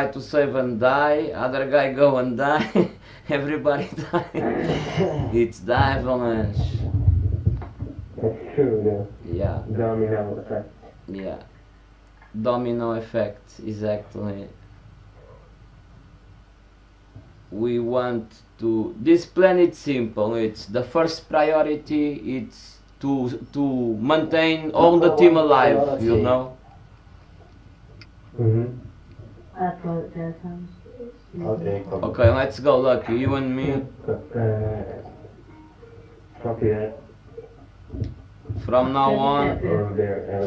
try to save and die, other guy go and die. Everybody die. it's the avalanche. That's true, Yeah, domino effect. yeah. Domino effect, exactly. We want to. This plan is simple. It's the first priority. It's to to maintain all the team alive. You know. Mm-hmm. Okay. Okay, let's go, look. You and me. Copy that. From now on,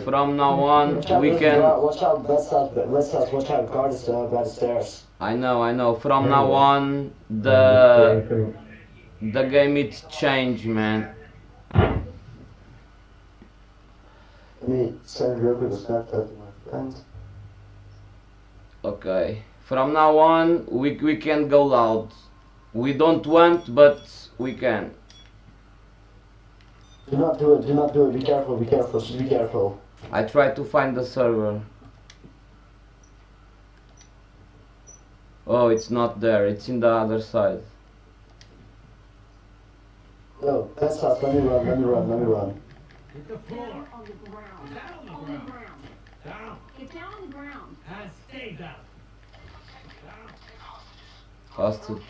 from now on, Watch out, we can. Watch out, west side, west side, watch out, guard is uh, by the stairs. I know, I know. From now on, the the game it's changed, man. Me send quick a snapchat to my friend. Okay. From now on, we we can go loud. We don't want, but we can. Do not do it, do not do it, be careful, be careful, just be careful. I try to find the server. Oh, it's not there. It's in the other side. No, that's us, let me run, let me run, let me run. Hit the floor. On the ground. Down on On the the ground. ground. Down. Get down on the ground. And stay down. Down. Hostage.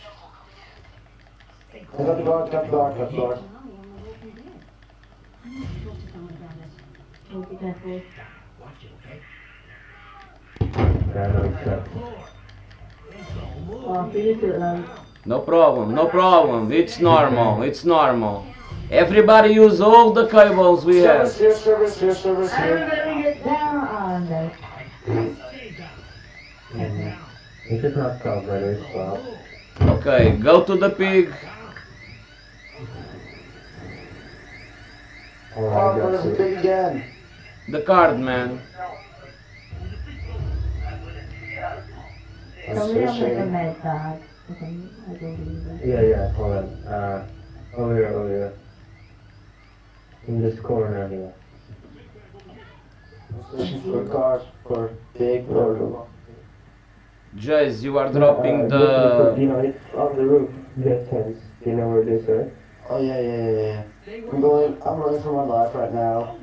Be careful. Watch it, okay? No, it's not. Floor. It's a move. So you do it, love. No problem. No problem. It's normal. It's normal. Everybody use all the cables we have. Service here, service here, service here. Down. It's not covered, it's well. Okay, go to the pig. Oh, Alright, where's that's the pig again? The card, man. So we don't make a med card. Okay, I believe it. Yeah, yeah, hold on. Uh, over here, over here. In this corner here. Searching for a card for pig or Jace, you are dropping Uh, uh, the. You know, it's on the roof. This fence. You know where it is, right? Oh yeah, yeah, yeah, yeah. I'm going. I'm running for my life right now.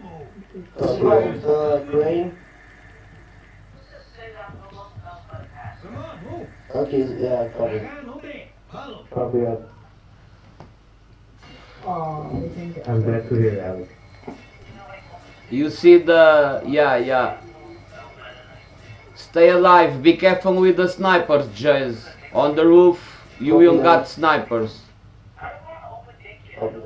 Don't move. Is the crane? Come on, move. Okay, yeah, I got it. Down, obey. Follow. Copy up. They didn't get I'm glad to hear, Alex. You see the. Yeah, yeah. Stay alive. Be careful with the snipers, Jace. On the roof, you will got snipers. Copy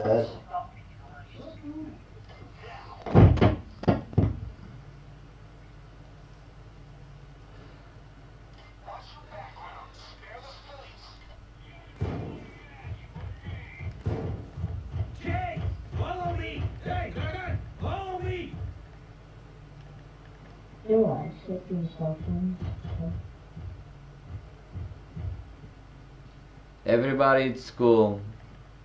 Everybody, it's cool.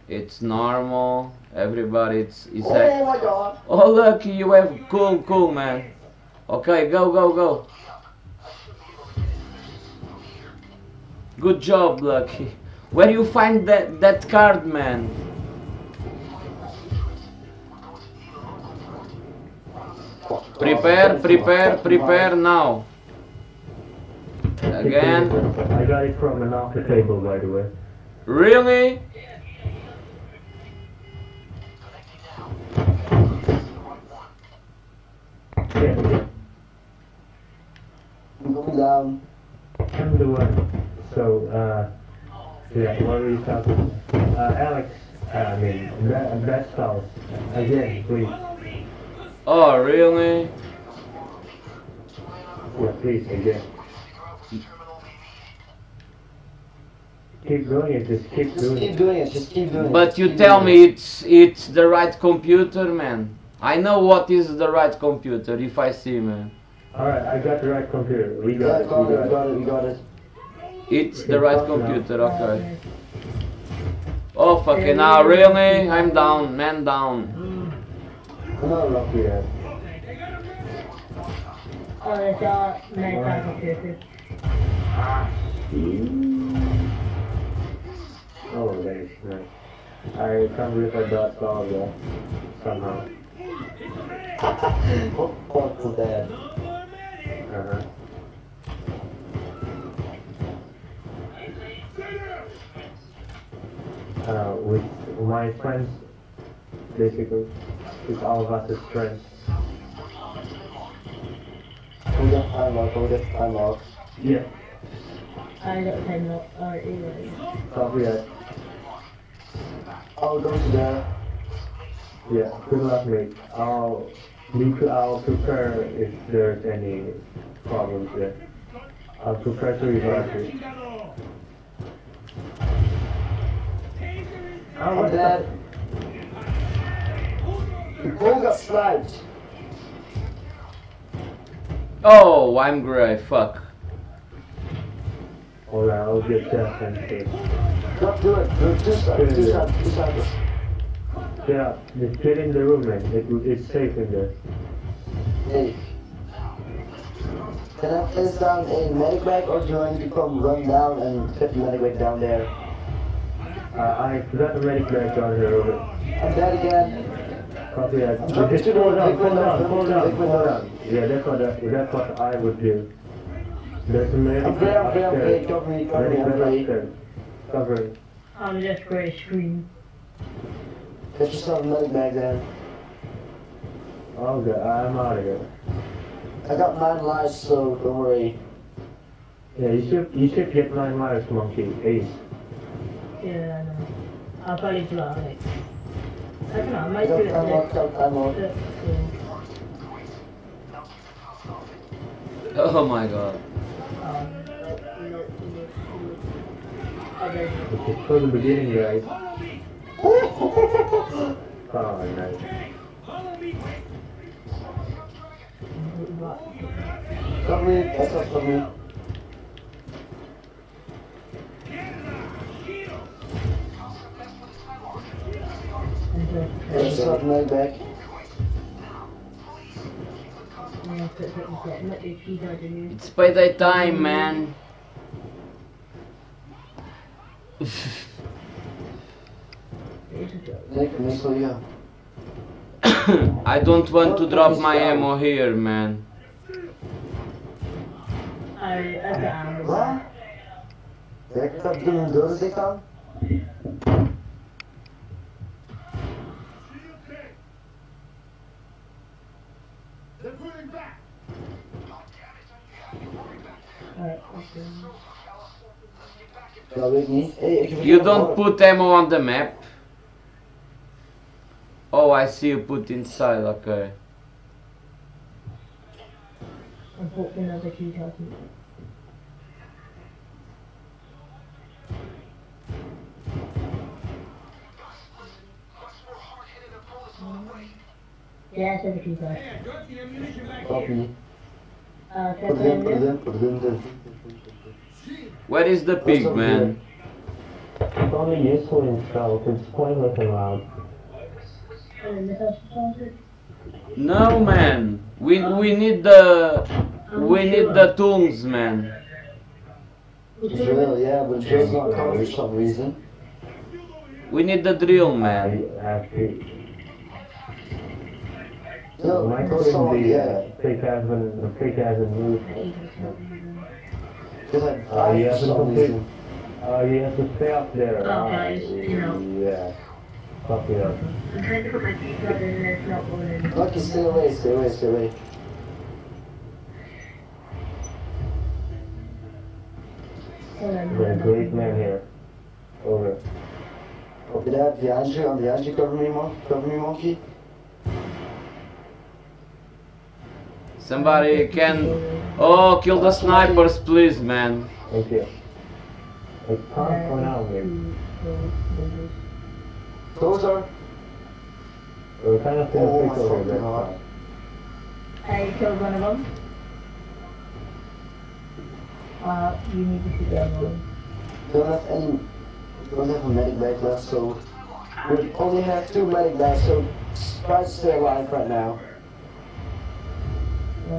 It's normal. Everybody, it's. it's Oh my god! oh, look, you have. Cool, cool, man. Okay, go, go, go. Good job, Lucky. Where you find that that card, man? Prepare, prepare, prepare now. Again. I got it from an the table, by the way. Really? Yeah, yeah. I'm going down. I'm the one. So, uh, yeah, what were you talking about? Uh, Alex, uh, I mean, Be- best house. Again, please. Oh, really? Yeah, please, again. Keep doing it, just keep Just doing keep it. doing it, just keep doing it. But you tell me it. it's it's the right computer, man. I know what is the right computer if I see, man. Alright, I got the right computer. We Yeah, got I it, got we it, we got it. got it, we got it. It's the right computer, okay. Oh fucking now, really? I'm down, man down. I'm not lucky yet. Okay, they got a Ale Oh, nice, nice. I can't believe I got all of that somehow. What fuck was that? No more medic. Uh-huh. Uh, with my friends, basically, with all of us as friends. We got time lock, we got time lock. Yeah. I got ten up. Alright, anyway. Copy that. I'll go to there. Yeah, good luck, mate. I'll, be- I'll prepare if there's any problems there. I'll prepare to revive you. Chingado. Taser is Oh, I'm dead. Who got sniped? Oh, I'm grey, fuck. Hold on, I'll get that and see. Don't do it. Do two snipers, two snipers, two snipers. Yeah, just get in the room, man. It, it's safe in there. Hey. Can I place down a medic bag or do I need to come run down and put the medic bag down there? Uh, I forgot the medic bag down here over. I'm dead again. Copy that. Jump Just hold on, hold on, hold on, hold on. Yeah, that's what, I- that's what I would do. There's a medic I'm free, I'm free, I'm free. upstairs. Cover I'm. I'm just going to scream. Get yourself a medic bag then. Oh, God, I'm out of here. I got nine lives, so don't worry. Yeah, you should, you should get nine lives, monkey. Ace. Yeah, I know. I'll probably it. I don't know, I might do it time lock, got time lock. next. Oh my god. Um, okay. This is for the beginning, guys. Follow me. Oh, nice. Follow me. Cover me, that's not cover me. Canada. Shield. Get yourself a medic bag. Set. Not the. It's time, man. I don't want to drop my ammo here, man. I, I got ammo. Wat? Kijk, They're pulling back. Alright, okay. Dat weet ik niet. Hey, ik heb You don't put ammo on the map. Oh, I see you put inside, okay. I'm hoping that the cheese Yeah, I said the cheese out. Hey, I dropped the ammunition back Copy. Uh, Put check it in, in put it put it there. Where is the pig, man? It's only useful in stealth. It's pointless and loud. And then this has to No, man. We we need the we need the tools, man. Drill, yeah, but drill's not covered for some reason. We need the drill, I man. Have to. No, My go coding someone, the yeah. fake hasn't the fake hasn't moved. Because I Uh, died you haven't some completed. reason. Uh, you have to stay up there. Oh, Uh, guys, you know. Yeah. Copy that. I'm trying to put my cheese out and it's not going in. Lucky, stay away, stay away, stay away. Hold on, You're a great man here. Over. Copy that, behind you, I'm behind you, cover me, mon cover me, monkey. Somebody can. Oh, kill the snipers, please, man. Thank you. It's time for now, maybe. Closer. We're kind of Oh, gonna my fucking God. I killed one of them. Uh, you need to shoot the other one. Don't have any, don't have a medic bag left, so we only have two medic bags, so try to stay alive right now. Não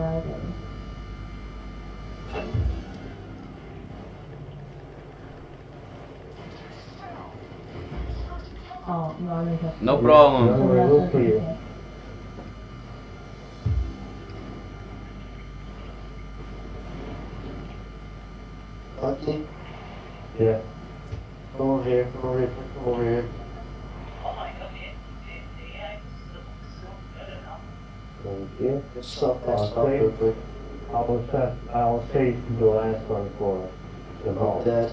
Oh, no, no problem. Aqui. Yeah. Vamos ver, vamos ver, over here. Come over here. Thank you. Just stop that, stop Okay. real quick. I'll set, save the last one for the vault. Dead.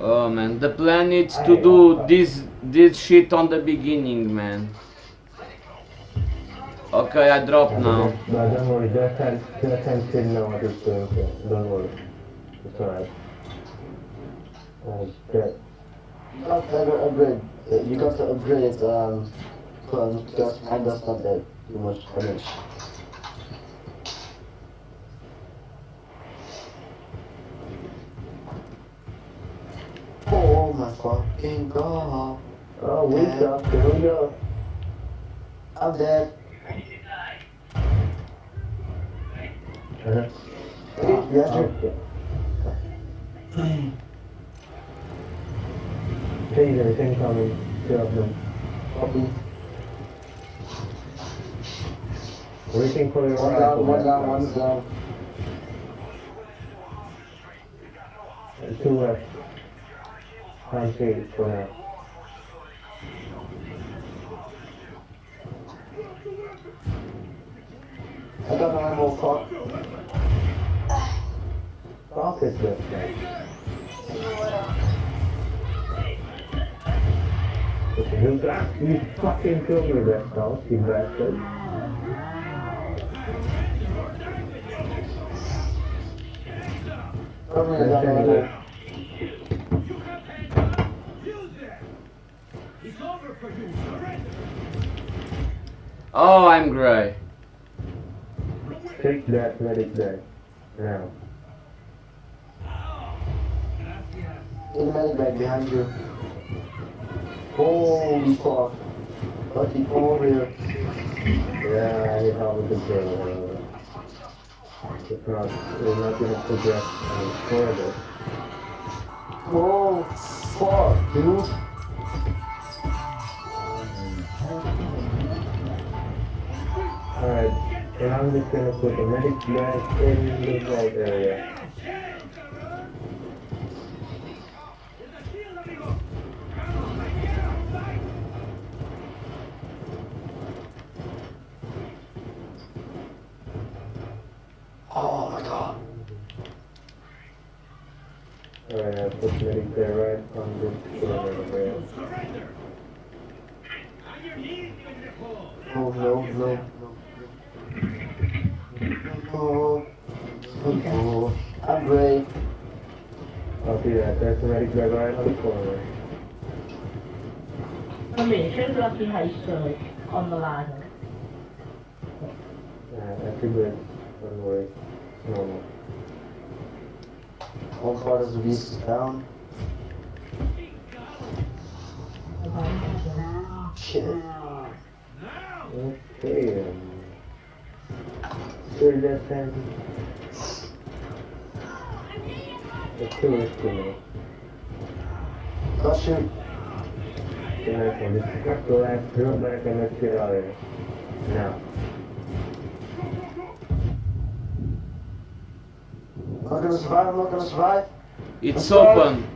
Oh man, the plan is to do this this shit on the beginning, man. Okay, I drop now. But don't worry, just can't, just can't didn't know what it's doing, so don't worry. It's alright. Okay. You got to upgrade, uh, you got to upgrade, um, because mine does not that too much damage. Oh my fucking god. Oh, we got, here we go. I'm dead. Uh-huh. Yes, sir. Okay. Tasers incoming, two of them. Copy. Waiting for your One down, one down, one down. And Two left. See for now. I got no ammo, fuck. Fuck is this guy? You you fucking killed me, that dog, you bastard. Oh, I'm gray. Take that medic there. Now. In the medic bag behind you. Holy fuck. Lucky, come over here. Yeah, I need help with the drill. If not, we're not gonna progress any further. Oh, fuck, dude. Alright, and I'm just gonna put the medic bag in the vault area. Oh my god. Alright, I put medic there right on this corner there. Surrender. On your knees, you fool. Oh no, no, no. Oh, oh, I'm great. I'll see that. There's the medic bag right on the corner. 那 I Village on the Lago. Uh, everywhere on the way. Normal. How is the beast down? Shit. Okay. Sure, left hand. Let's do it, let's next one. Just cut the last drill back and let's get out of here. Now. I'm not gonna survive, I'm not gonna survive. It's open.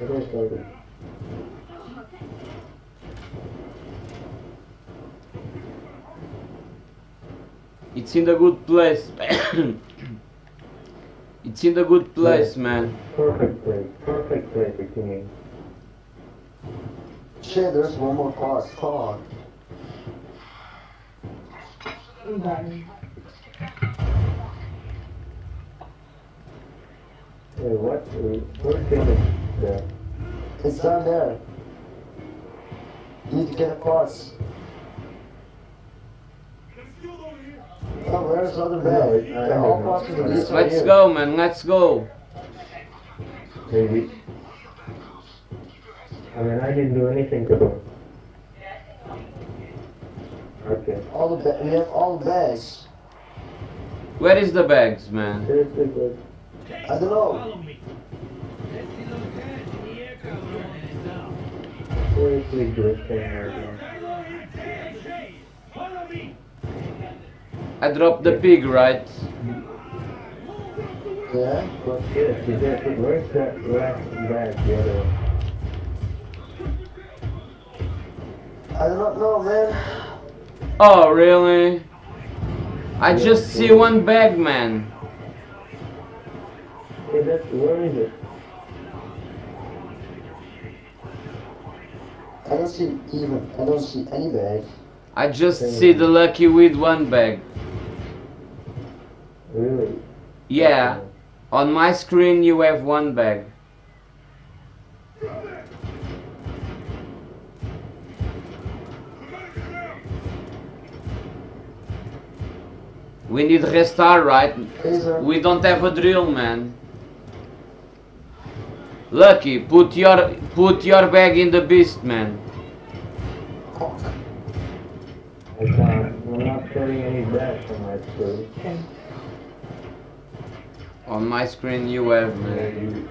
It is open. It's in the good place. it's in the good place, man. Perfect place. Perfect place for teaming. Shit, there's one more part. Fuck. Wait, what? Wait, Where's the there? It's down there. You need to get the parts. Oh, where's the other No, bag? it- I- I They're all don't know. parts of the beast right Let's go, man. Let's go. Maybe. I mean, I didn't do anything to them. Okay. All the bags. we have all the bags. Where is the bags, man? I don't know. I dropped the pig, right? Yeah. Where's that bag, the other one? I do not know, man. Oh, really? I just see one bag, man. Hey, that's, where is it? I don't see even, I don't see any bag. I just see the lucky with one bag. Really? Yeah. On my screen you have one bag. We need restart, right? We don't have a drill, man. Lucky, put your put your bag in the beast, man. Fuck. I can't. I'm not any bags from my screen. On my screen you have, man.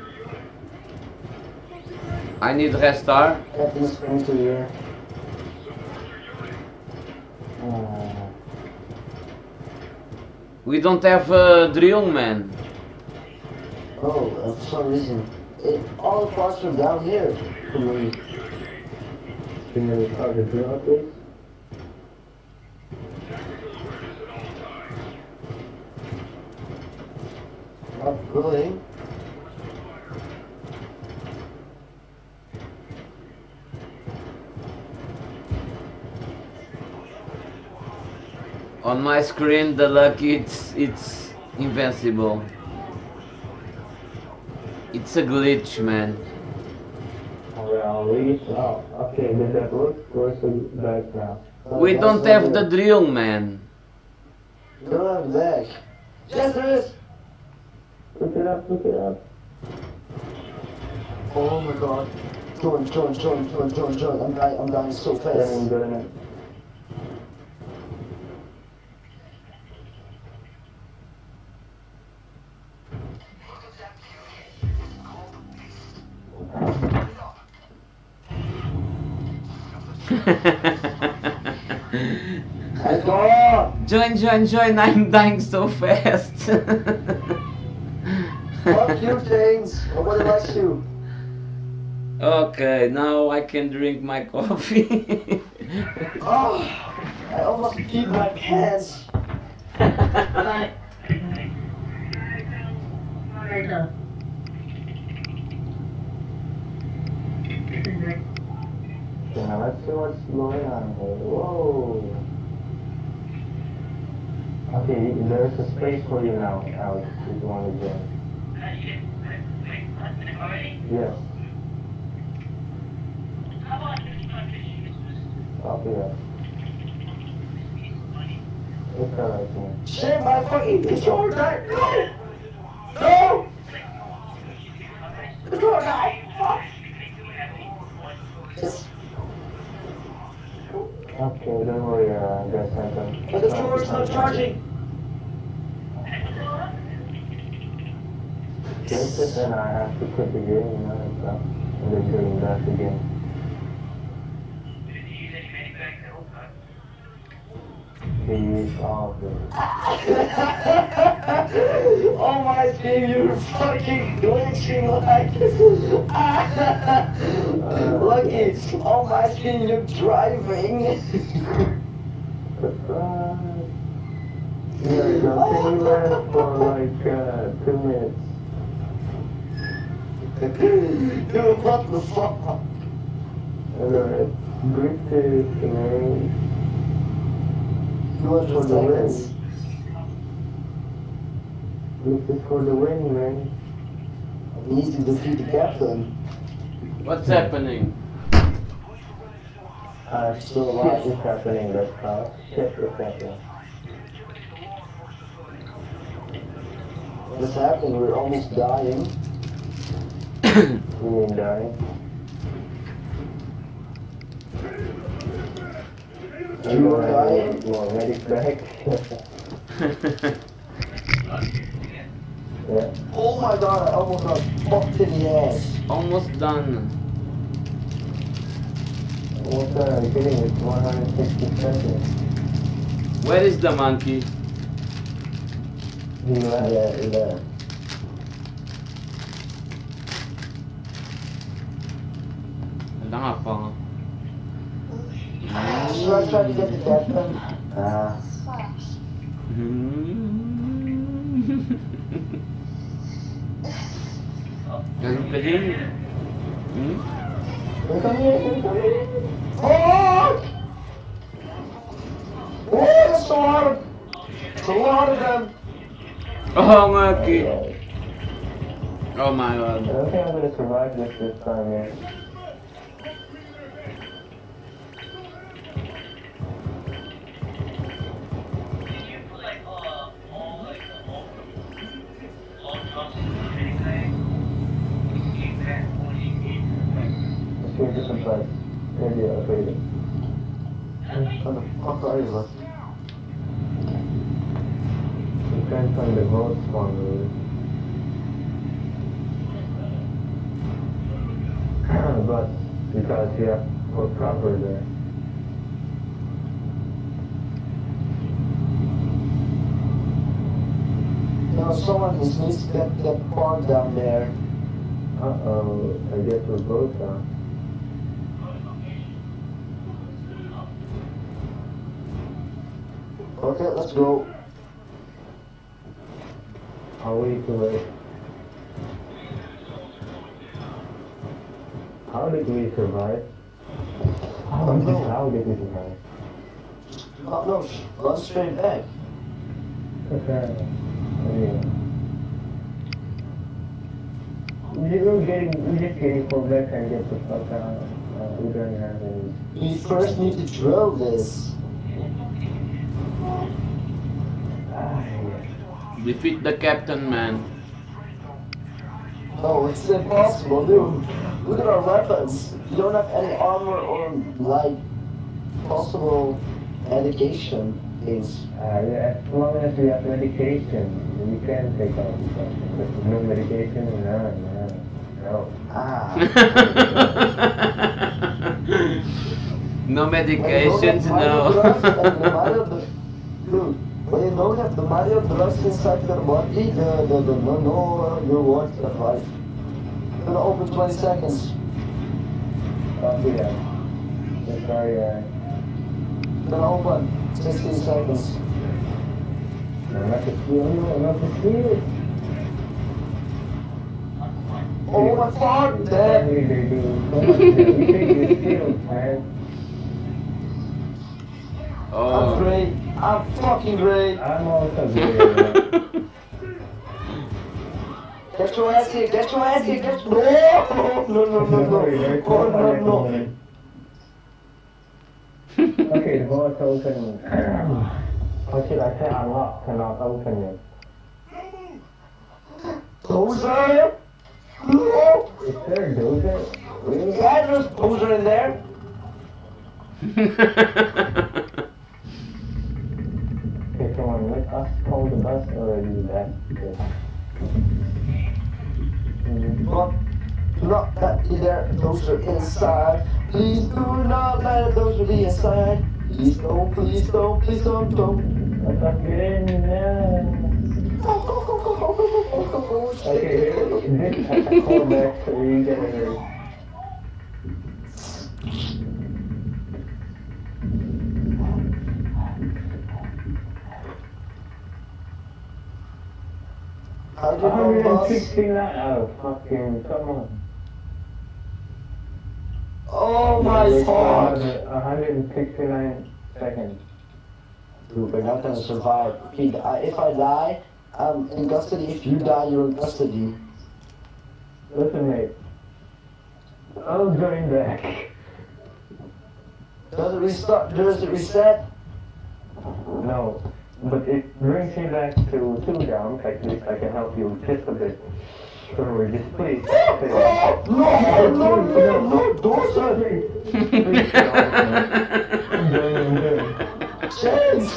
I need restart. Captain Springs to here. Uh, We don't have a drill, man. Oh, uh, for some reason. It, all the parts are down here for me. can you start the drill, please? Not going. On my screen the lucky it's it's invincible. It's a glitch, man. Well, we. Oh, okay. Did that work? The bag? Uh, We don't have the drill, man. We don't have the. Yes, there is. Look it up. Look it up. Oh my god. Join, join, join, join, join, join. I'm dying, I'm dying so Then I'm fast. Join, join, join! I'm dying so fast. Fuck you, James. Nobody likes you. okay, now I can drink my coffee. Oh, I almost peed my pants. Bye. Let's what's going on here. Whoa. Okay, there's a space for you now, Alex, if you want to join. Yes. Copy that. It's alright, man. Shit, my fucking. No! No! Controller died. Fuck. Yes. Okay, don't worry, uh, guys, I can. The not charging. Fix and I have to quit the game, you know, and then bring back again. Please, all of it. oh my screen, you're fucking glitching like. Uh, Lucky, oh my screen, you're driving. Surprise! We go. Can you last for like uh, two minutes? Dude, what the fuck? Alright. British, man. You want For to the win. This is for the win, man. We need to defeat the captain. What's happening? Uh, Still a lot is happening, that's how. Shit is happening. What's happening? We're almost dying. You mean dying? You are Alright, dying? More medic back. yeah. Oh my god, I almost got fucked in the ass. Almost done. Where is the monkey? He left. Yeah, he left. The death one? Ah. Doesn't fit in? Hmm? hmm? Oh! Oh, that's a lot of, that's a lot of them. Oh nga, kid. Oh my god. I don't think I'm gonna survive this this time, man. Let's do a different place. Maybe nereye atayım? Kind of fuck are you, man? You can't find the ghost one, really. but, because, here we're proper there. Now someone just needs to get that bar down there. Uh-oh, I guess we're both down. Okay, let's go. How we to wait? How did we survive? How, don't know. how did we survive? Oh, no, run straight back. Okay. We were getting, we just getting for back and get the fuck out. Uh, we don't have any. We first need to drill this. Ah, yeah. Defeat the captain, man. No, it's impossible, dude. Look at our weapons. You don't have any armor or, like, possible education things. Uh, as long as we have medication, we can take out the question. But no medication, no, no, no. Ah. no When medications, have minor drugs and the no. When you don't have the minor drugs inside your body, the, the, the no, no, your words are right. Gonna open 20 seconds. That. Yes, sorry, uh, Gonna open 16 seconds. no, not to steal you, not to steal. Oh my fuck, Dad! Man. I'm oh. great. I'm fucking great. I'm also good. Get your ass here, get your ass here, get No! No, no, no, no, oh, no. Oh, no, no. okay, the vault's open. How should I say unlock? Cannot open yet. Poser? No! Is there a dozer? Yeah, there's poser in there. let us call the bus already that not that either those are inside. Please do not let those be inside. Please don't, please don't, please don't, don't. I'm not getting in there. okay, call back so we can get in there. How'd you know, boss? 169 oh fucking come on. Oh my god. another 169 seconds. Dude, we're not gonna survive. If, he, uh, if I die, I'm in custody. If you die, you're in custody. Listen mate. I'll join back. Does it restart? Does it reset? No. But it brings me back to two down, at least I can help you just a bit. So just please. No, no, no, no, no, dozer. Please, I'm doing, I'm doing. Chance.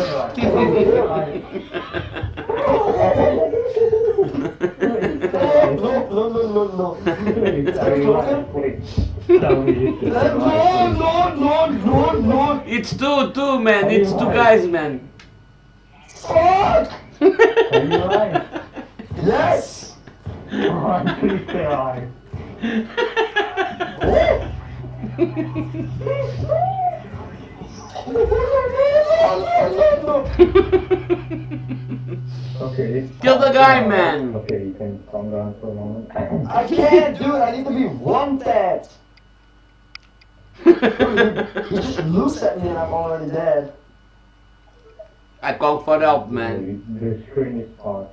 No, no, no, no, no, Please, I rewind, please. Tell me you should No, survive, no, no, no, no. It's two, two, man. It's two guys, man. Fuck! please. Are you alive? Yes! Come on, please stay alive. Okay. Kill the guy, man. Okay, you can calm down for a moment. I can't do it. I need to be one tap. He just looks at me and I'm already dead. I call for help, man. The screen is paused.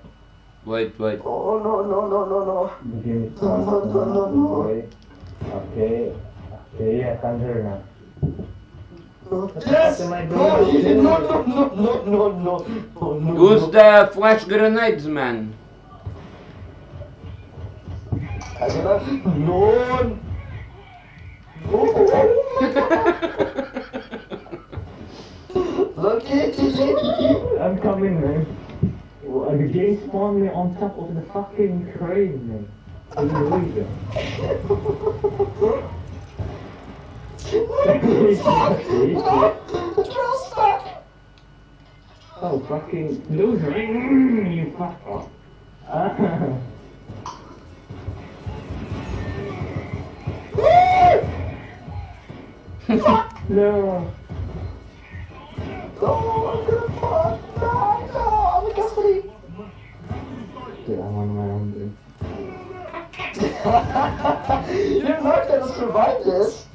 Wait, wait. Oh, oh no no no no no. The game is No, paused. no, no, no. Okay. Okay. Okay, yes, I'm here now. Yes! No, he- no, no, no, no, no, no, no, no. Oh, Use the flash grenades, man. I cannot. No. No. Oh, Look at it. I'm coming, man. Well, The game spawned me on top of the fucking crane, man. Can you believe it? Drill stuck. Oh, fucking loser. You fuck off. Ah. no. Oh, I'm gonna fall. No, no, I'm in custody. Shit, I'm on my own, dude. You're not gonna survive this.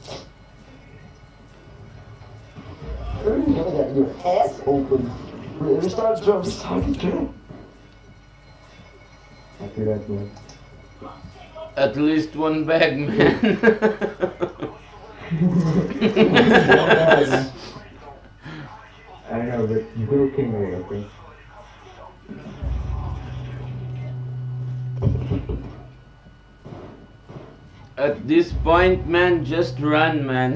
You're gonna get your ass open. Restart jump, restart jump. After that, man. At least one bag, man. this point, man, just run, man.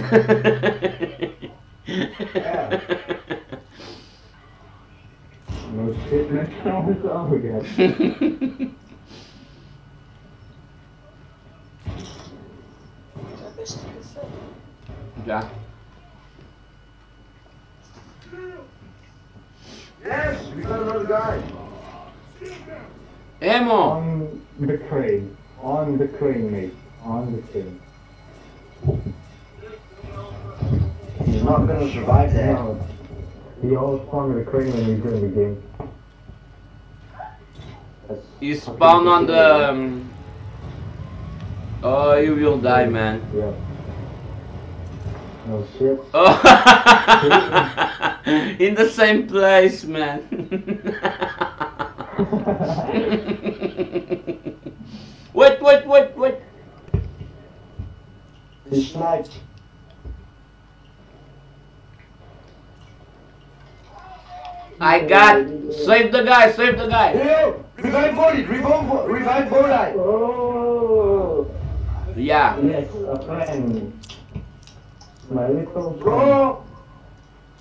No shit, let's try this over again. yeah. Yes, we got another guy. Ammo! On the crane. On the crane, mate. On the crane. He's not gonna survive that. No. He always spawned the crane when we joined the game. That's You spawn on the. Um... Oh, you will die, man. Yeah. No shit. Oh, in the same place, man. wait, wait, wait, wait. He sniped. I got. Save the guy, save the guy. Yo, revive body, revive, Bo- revive body. Oh! Yeah. Yes, a friend. My little. Bro,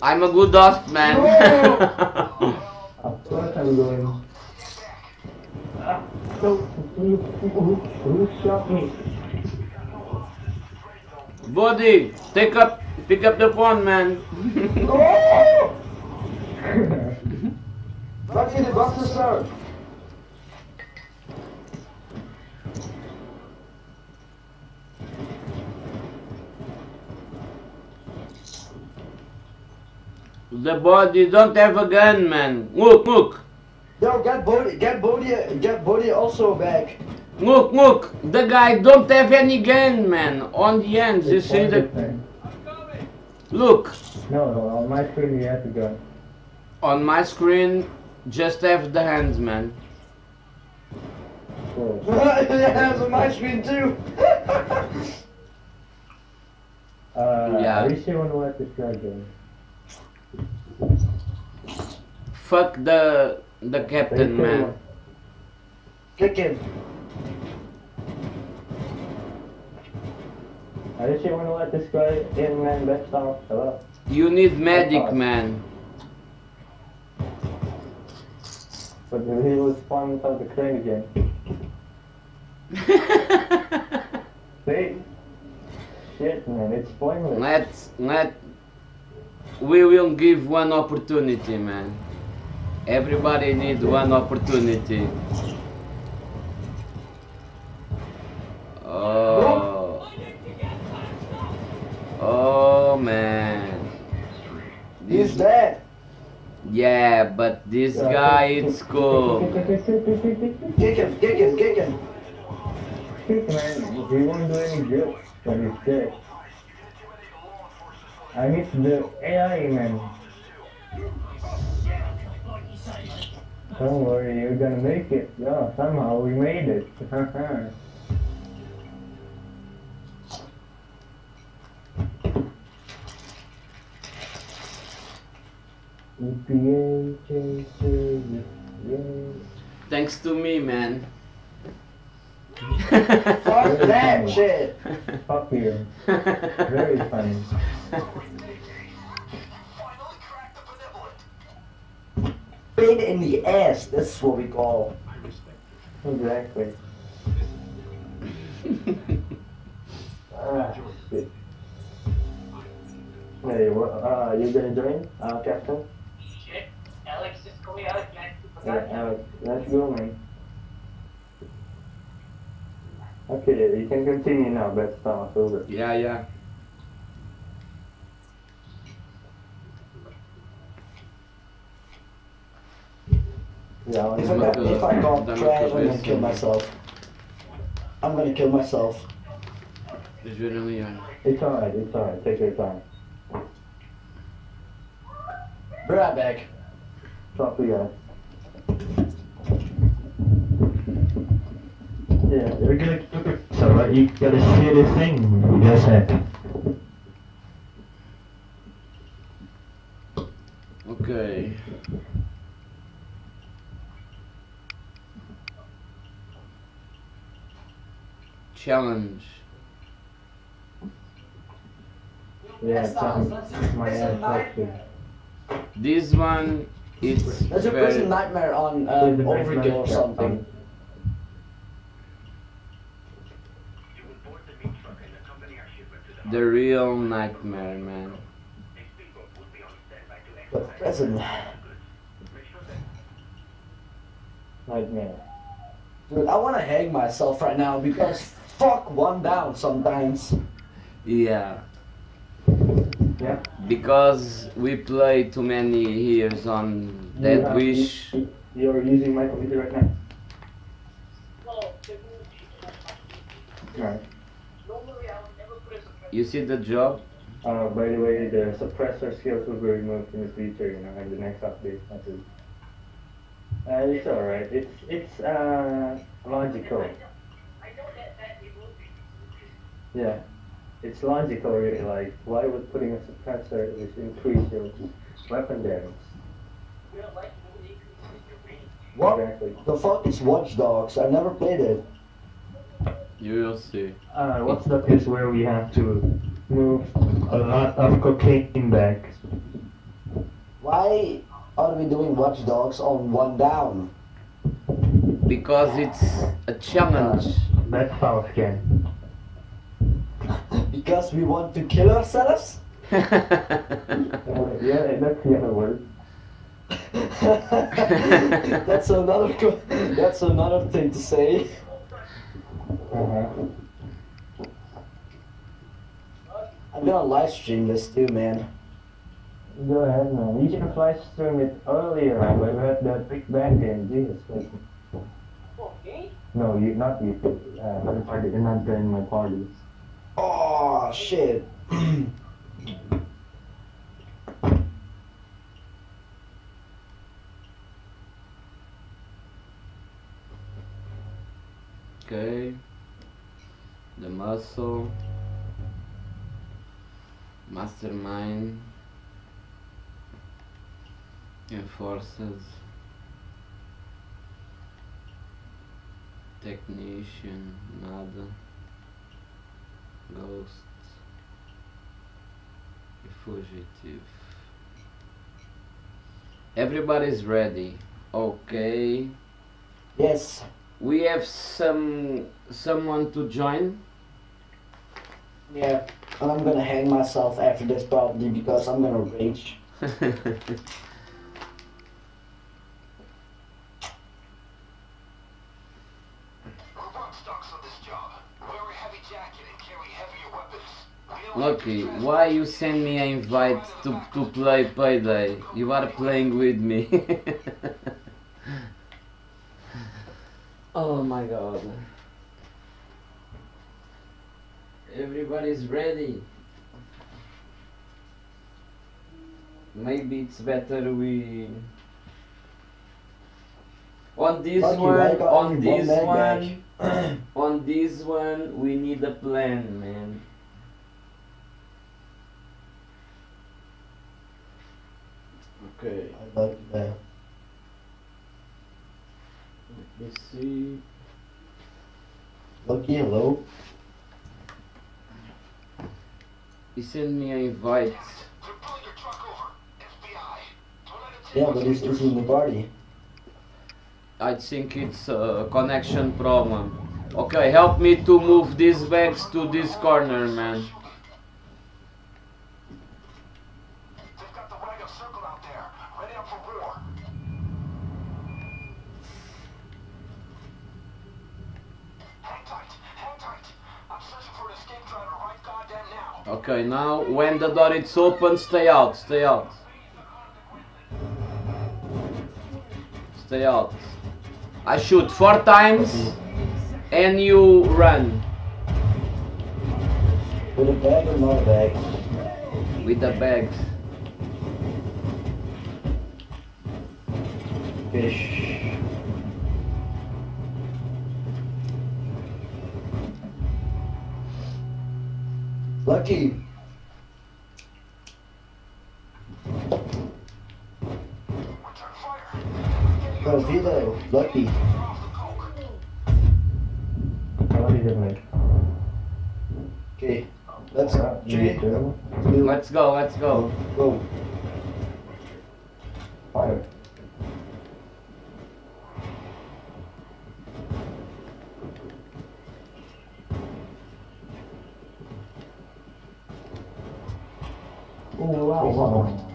I'm a good host, man. Of course I'm going. Ah, so, who, who, who shot me? Body, take up, pick up the phone, man. no. Lucky the bus is the body don't have a gun, man. Look, look, Yo, get body, get body, get body also back. Look, look. The guy don't have any gun, man. On the ends, you see the. Look, No, no, on my screen you have to gun. on my screen, just have the hands, man. Cool. yeah, it's on my screen too. Uh, Yeah. Are you sure you want to let this guy go? Fuck the the captain, man. Kick him. Sure you want to let this guy in, man? That's all. Hello? You need medic, man. But he was spawned inside the crane again. See? Shit man. It's pointless. Let's let we will give one opportunity, man. Everybody needs one opportunity. Oh. Oh man. He's dead. Yeah, but this guy it's cool. Kick him, kick him, kick him. man, he won't do any good when he's dead. I need the AI, man. Don't worry, you're gonna make it. Yeah, somehow we made it. Thanks to me, man. Fuck that shit. Fuck you. Very funny. Pain in the ass, this is what we call. Exactly. ah, shit. Hey, what, uh, you gonna join, uh, Captain? Shit. Alex, just call me Alex, man. Yeah, Alex, let's go, man. Okay, you can continue now, best time is over. yeah, yeah. Yeah, If I'll I, Dame if I go dame trash, I'm gonna kill myself. I'm gonna kill myself. It's really, ver ali, olha. It's alright, it's alright, take your time. Be right back. To you guys. Yeah, you're gonna so uh, you gotta see the thing you guys had. Ok. Challenge. Yeah, some, my. This one it's There's a prison nightmare on um, big Overkill or something. You will board the meat truck and accompany our shipment to the the real nightmare, man. A speedboat will be on standby to But prison. Make sure that Nightmare. Dude, I wanna hang myself right now because fuck one down sometimes. Yeah. Yeah. Because we play too many years on Dead You, uh, Wish. you- You're using my computer right now. Right. Normally, I would never put a suppressor. You see the job? Uh, by the way, the suppressor skills will be removed in the future, you know, in the next update. That's it. Uh, it's alright. It's it's uh logical. I know that that it will be. Yeah, it's logical, really. Like, why would putting a suppressor which increase your weapon damage? You don't like it when it increases your range. What Exactly. the fuck is Watch Dogs? I never played it. You will see. Uh, what's that is where we have to move a lot of cocaine back. Why are we doing Watch Dogs on one down? Because it's a challenge. That's how scan. Because we want to kill ourselves? Uh, yeah, that's the other word. that's another that's another thing to say. Uh-huh. I'm gonna live stream this too, man. Go ahead, man. You should have live streamed it earlier when we had that Big Bank game. Jesus Christ. Okay. No, you not you. Uh, other party. You're not joining my parties. Oh shit. Okay. The muscle. Mastermind. Enforces. Technician. Nada. Ghost. E fugitive. Everybody's ready. Okay. Yes. We have some someone to join. Yeah. And I'm gonna hang myself after this probably because I'm gonna rage. Okay, why you send me an invite to, to play Payday? You are playing with me. oh my god. Everybody's ready. Maybe it's better we on this one on this one on this one we need a plan man okay I like that. let me see Lucky, hello. he sent me an invite They're pulling your truck over. FBI. Don't let it take Yeah, but it's, it's in the party. I think it's a connection problem okay help me to move these bags to this corner man They've got the wagon circled out there. Ready up for war. Hang tight. Hang tight. I'm searching for an escape driver right goddamn now. Okay now when the door is open stay out stay out stay out I shoot four times and you run With a bag or not a bag? with the bags Fish. Lucky. Return fire. Go Vito. Lucky. What is it, mate? Okay. Let's Uh, three, you do. two, let's go let's go go. Fire. Oh wow, wow.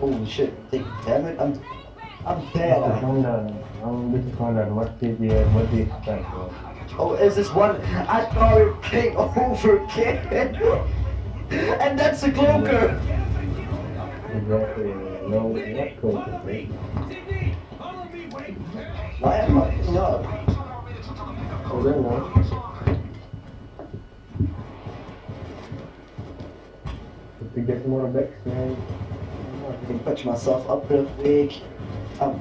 Holy shit. Take, damn it. I'm I'm dead. This is on the, um, this is on the, what did you uh, Oh, is this one? I thought it came over again. and that's a cloaker. Exactly, no, not cool, right? Sydney, follow me, wait. Why am I not? Oh, there now. To get more bags, man. I can patch myself up real quick. I'm,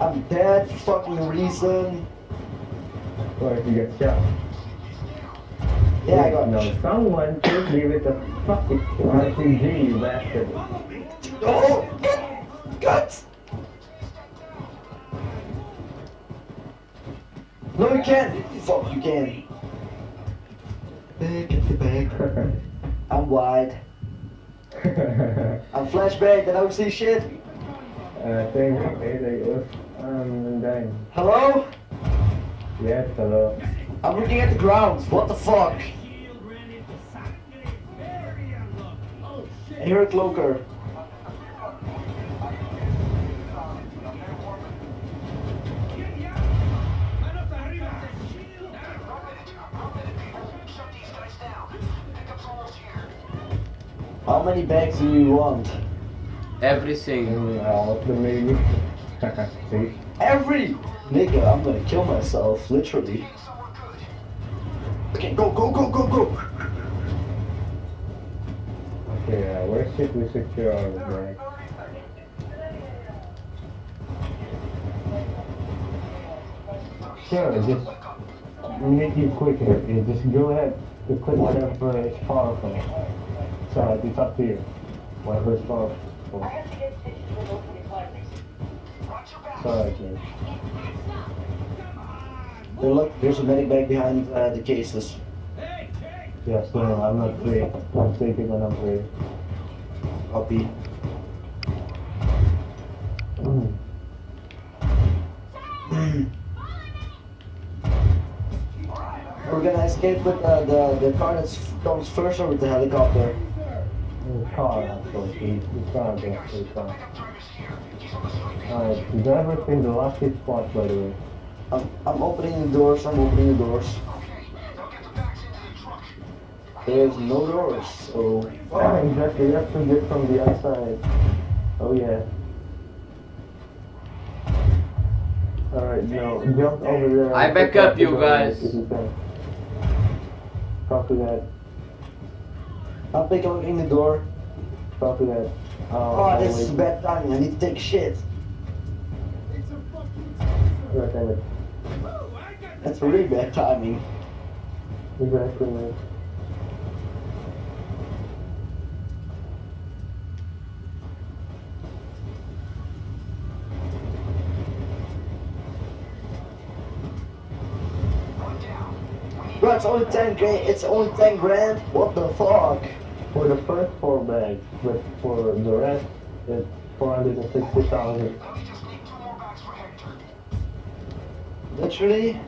I'm dead for fucking reason. Or if you get shot. Yeah, I got. No, someone should me with a fucking RPG, you bastard. Oh, gut, gut. No, you can't. Fuck, you can. Back at the back. I'm wide. I'm flashbang. I don't see shit. uh, thank you, was um, dying. Hello? Yes, hello. I'm looking at the ground. What the fuck? Shield ran into sangre. Very unlucky. Shit. I hear a cloaker. Get ya. Manos arriba. Shield down. One minute. One minute, people. Shut these guys down. Pickup's almost here. How many bags do you want? everything all of them Every nigga, I'm gonna kill myself, literally. Getting somewhere good. Okay, go, go, go, go, go. Okay, uh, where should we secure our bag? Sure, just make it quicker. You just go ahead to click whatever is powerful. So it's up to you. Whatever is powerful. Sorry, man. There, look, there's a medic bag behind uh, the cases. Hey. Yes, no, I'm not free. I'm sleeping when I'm free. Copy. We're gonna escape with uh, the the car that comes first or with the helicopter. The car, actually. He- He's gonna get the car. Alright, the driver's in the lucky spot, by the way. I'm, I'm opening the doors. I'm opening the doors. There's no doors, so Oh, exactly. You have to get from the outside. Oh, yeah. Alright, now jump over there. I and back up you guys. If. Copy that. I'm picking the door. Copy that. Uh, Oh, this is bad timing. I need to take shit. It's a fucking. Right, damn it. Oh, That's really bad timing. Exactly, man. Bro, it's only 10 grand. It's only 10 grand. What the fuck? For the first four bags, but for the rest, it's 460,000. Literally?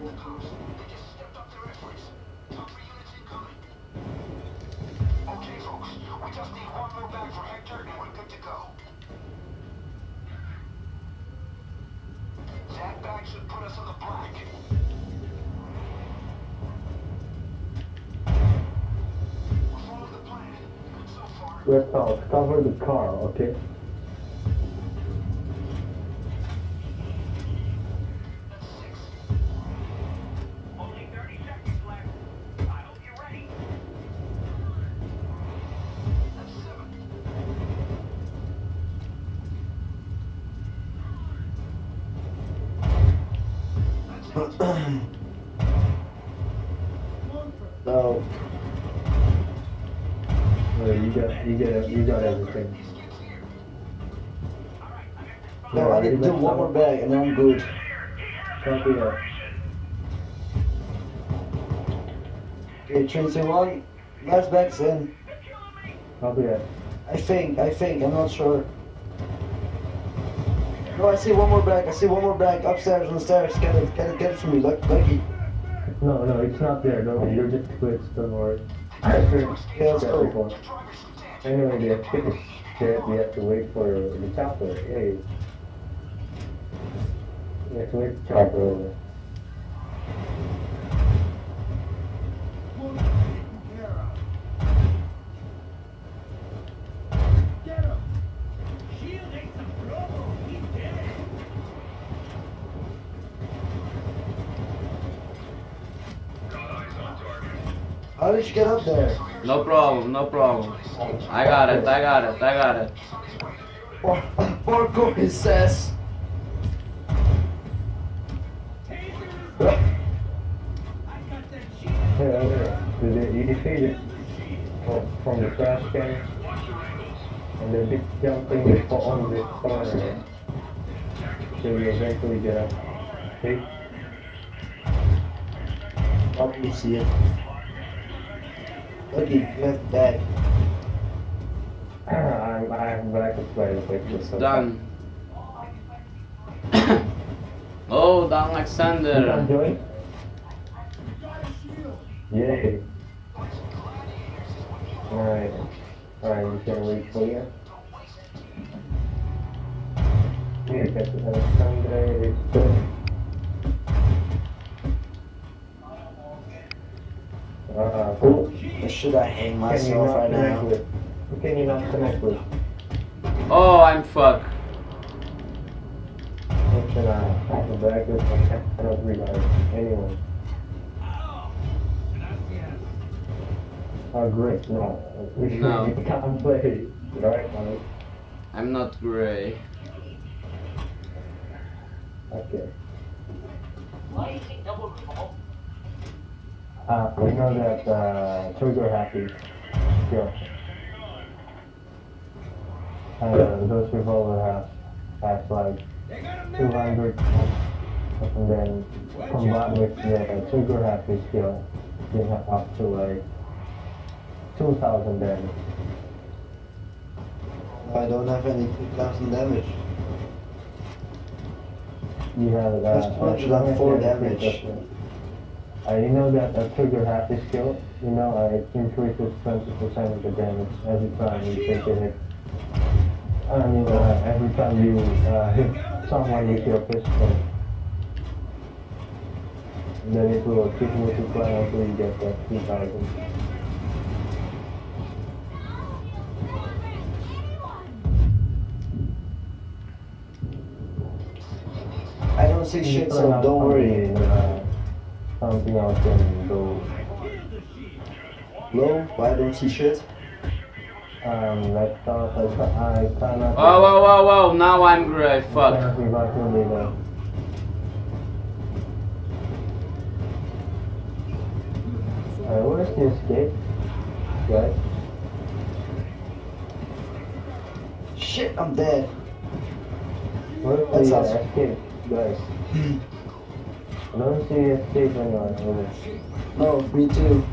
Let's all cover the car, okay? No, I need to do one more bag and then I'm good. Copy that. Okay, 3, 2, 1. Last bag's in. Copy that. I think, I think, I'm not sure. No, I see one more bag. I see one more bag upstairs on the stairs. Get it, get it, get it for me. Look, lucky. No, no, it's not there. Worry. You're just glitched. Don't worry. Yeah, let's go. Anyway, the is shit. We have to wait for the chopper. Hey. We have to wait for the chopper over. One taken care of. Get him. Shield ain't some promo. He's dead. How did you get up there? No problem, no problem. I got it, I got it, I got it. Par- Parkour, it says. Taser is Huh? I got that shield. Here, here. Did it, you defeat it from, from the trash can. And then big jumping for on this corner. So you eventually get up. See? Do you see it? Lucky, you have bag. I'm, I'm back to play with it. It's done. Oh, Dan You Alexander. enjoy? Got a shield. Yay. Alright. Alright, you can wait for you. Here, Captain Alexandre is done. Ah, cool. Should I hang myself right now? with? Can you not connect with? Oh, I'm fucked. What I have a bag with? I cannot realize anyone. Oh, gracias. Oh, great. No. We No. we can't play. Right, Mike? I'm not grey. Okay. Uh, we know that uh, trigger happy. Sure. Uh, those revolver have has like They got 200 and then combined with the trigger happy skill, you have up to like 2000 damage. I don't have any 2000 damage. You have uh, That's 204 as long as you have damage. I you know that a trigger happy skill, you know, it increases 20% of the damage every time you take a hit. I mean, uh, every time you uh, hit someone with your pistol. Then it will keep multiplying until you get that 3000. I don't see shit, so don't worry. Uh, something else can go. No, why don't see shit? Um, let's start. I, ca- I cannot. Whoa, whoa, whoa, whoa, now I'm gray, fuck. Cannot revive your leader. Uh, where's the escape? Guys? Shit, I'm dead. Where's That's the us. escape? Guys? I don't see escape anywhere. Over. No, me too.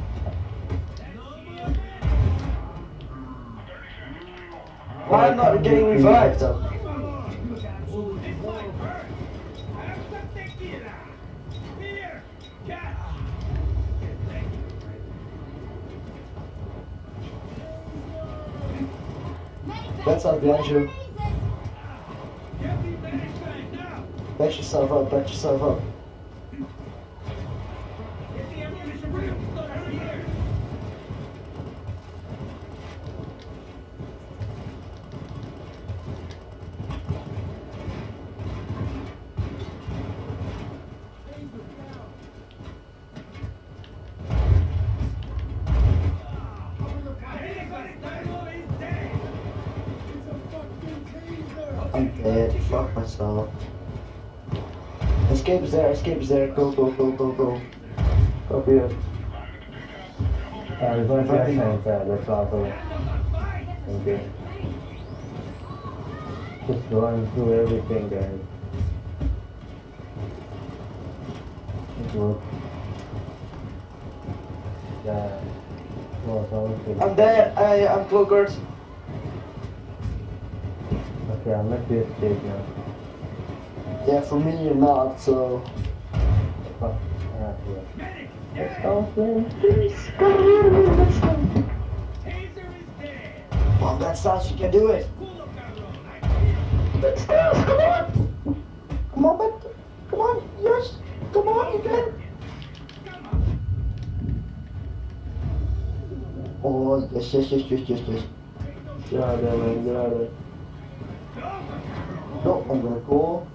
Why am I not getting revived? That's not behind you. Back yourself up, back yourself up. There, escape there. Go, go, go, go, go. Copy it. Uh, revive your sense, uh, let's also. Okay. Just run through everything, guys. It works. Yeah. I'm dead. I, I'm cloaked. Okay, I'll let you escape now. Yeah, for me you're not, so. Fuck. Ah, yeah. Let's go, friends. Taser is dead. Mom, that's us. You can do it. Let's this. Come on. Come on, but come on. Yes. Come on, you can. Come on. Oh, yes, yes, yes, yes, yes, yes. Get out of there, man. Get out of there. No, I'm gonna go.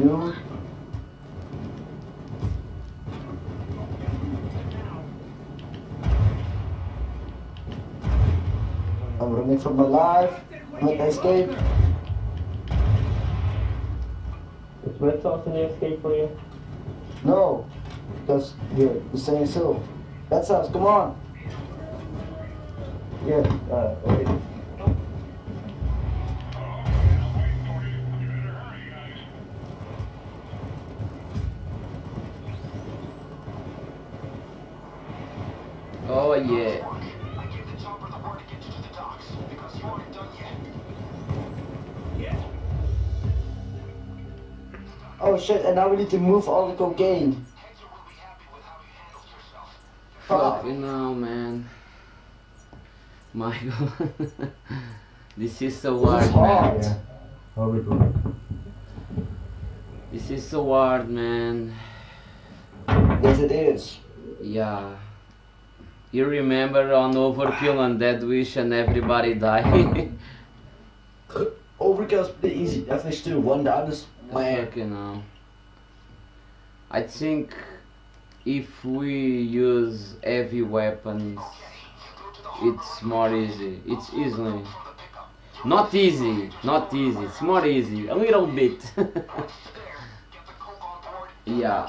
You. I'm running for my life. I'm escape. Is red sauce in the escape for you? No, because you're the same still. That's us. Come on. Yeah, Uh, wait. Yet. Oh shit! And now we need to move all the cocaine. Hector will be happy with how you handled yourself. Fuck. Fucking hell, man. Michael. this is so hard, It's man. hard. Yeah. Hope it works. This is so hard, man. Yes, it is. Yeah. You remember on Overkill and Death Wish and everybody died? Overkill's pretty easy. Definitely still one down is man. Fucking hell. I think if we use heavy weapons, it's more easy. It's easily. Not easy, not easy. It's more easy. A little bit. Get the coke on board. yeah.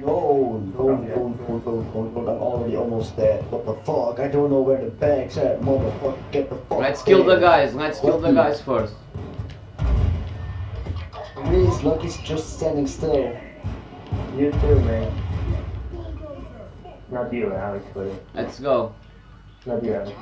No, don't, don't, don't, don't, don't, don't. I'm already almost dead. What the fuck? I don't know where the bag's at, motherfucker. Get the fuck Let's kill the guys. Let's kill the guys first. Please, Lucky's just standing still. You too, man. Not you, Alex, but Let's go. not you, Alex.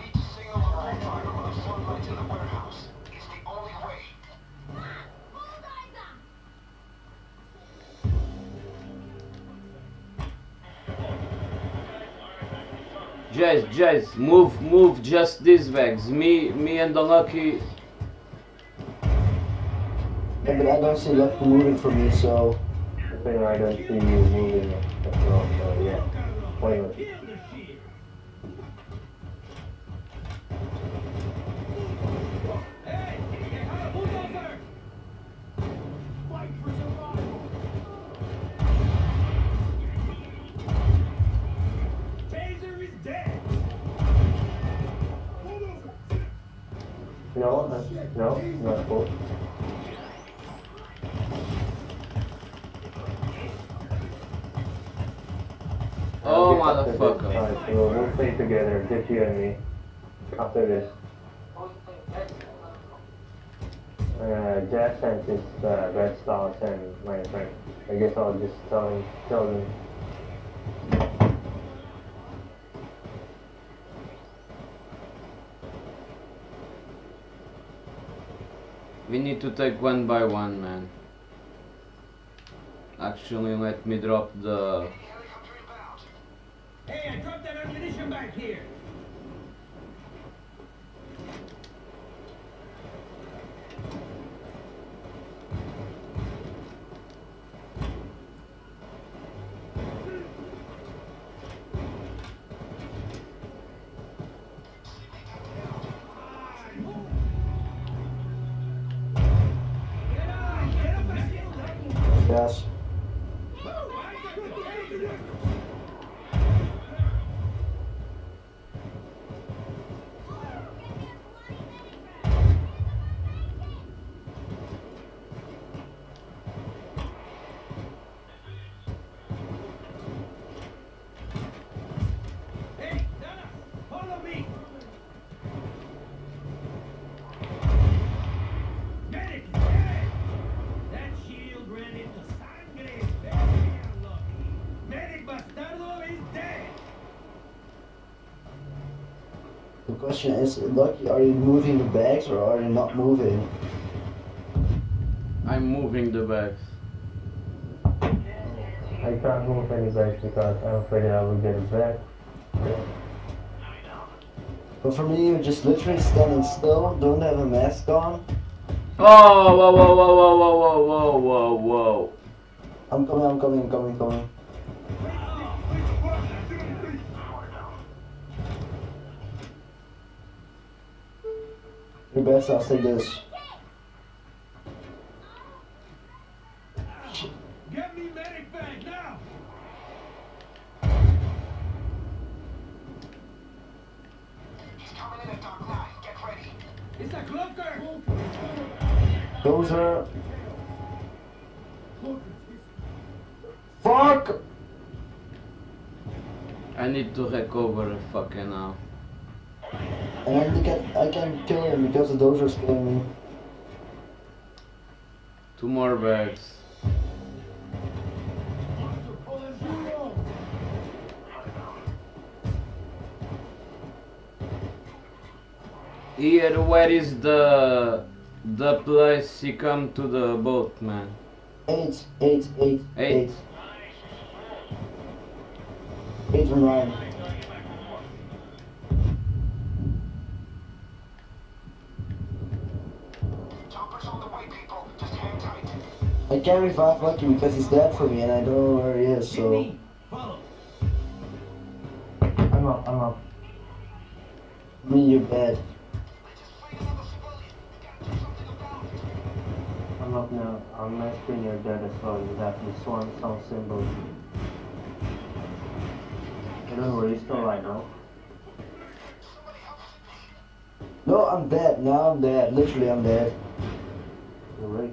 Jace, Jazz, move, move just these bags. Me, me and the lucky. Yeah, but I don't see Lucky moving from me, so. The thing I don't see you moving as well, so yeah. Pointless. No, that's, no, not cool. Oh, motherfucker. Alright, so we'll play together, just you and me. After this. Uh, Jazz sent his uh, red stars and my friend. I guess I'll just tell him, tell them. We need to take one by one, man. Actually, let me drop the. Hey, I dropped that ammunition back here. Question is, Lucky, are you moving the bags or are you not moving? I'm moving the bags. I can't move any bags because I'm afraid I will get it back. But for me, you're just literally standing still, don't have a mask on. Oh, whoa, whoa, whoa, whoa, whoa, whoa, whoa, whoa, whoa. I'm coming, I'm coming, I'm coming, I'm coming. Your I'll say this. Get me medic bag now. He's coming in at Dock 9. Get ready. It's a clunker. Those are. Fuck! I need to recover a fucking now. And I I can kill him because the dozer's killing me. Two more bags. Here, where is the the place he come to the boat, man? Eight, eight, eight, Eight. eight. Eight from Ryan. I can't revive Lucky because he's dead for me and I don't know where he is, so. I'm up, I'm up. I mean, you're dead. They just freed another civilian. We gotta do something about it. I'm up now. On my screen you're dead as well. You have the swan song symbol. I don't know where you still right now. Me. No, I'm dead. Now I'm dead. Literally, I'm dead. You're right.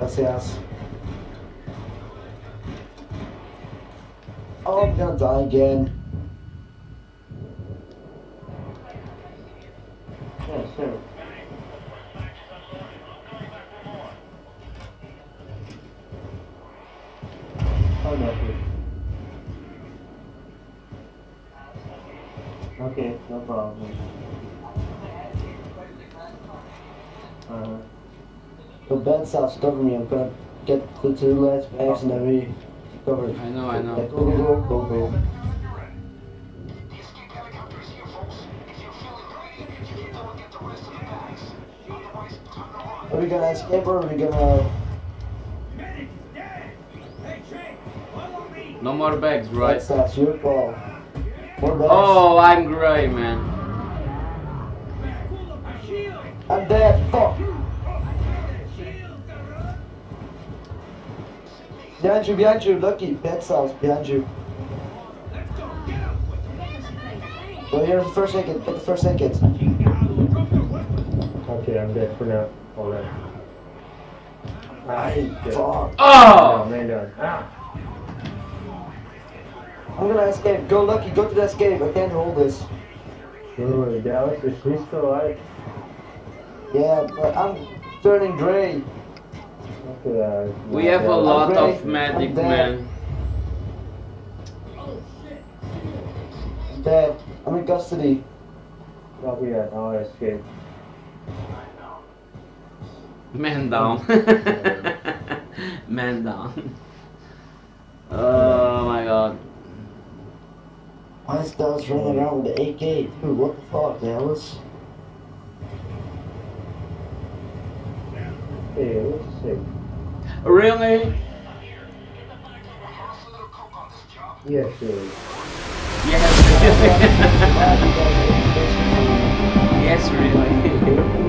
Gracias. Oh, I'm gonna die again. It? Oh, okay, no problem. The bed stops cover me. I'm gonna get the two last bags and then we cover. I know, I know. Go, go, go, go, go. The escape helicopter is here, folks. If you're feeling greedy, you can go and get the rest of the bags. Otherwise, time to run. Are we gonna escape or are we gonna... Medic is dead! Hey, Trey, follow me! No more bags, right? That's, that's your call. More bags. Oh, I'm gray, man. Pull up a shield! I'm dead. Fuck. Behind you, behind you. Lucky. Bed cells behind you. Let's go, get him! Well, here's the first aid kit. Get the first aid kit. Chingado, drop your weapon! Okay, I'm dead for now. Alright. Ah, shit. Fuck. Oh, Oh! man down. Ah! I'm gonna escape. Go, Lucky. Go to the escape. I can't hold this. Dude, Dallas, is he still alive? Yeah, but I'm turning gray. Okay, We have a lot ready. of medic, I'm dead. man. I'm dead. I'm in custody. Copy that. I'll escape. Man down. Man down. Oh my god. Why is Dallas running around with the AK? Dude, what the fuck, Dallas? Hey, what's sick? Really? How's a little coke on this job? Yeah, sure. Yes. yes, really.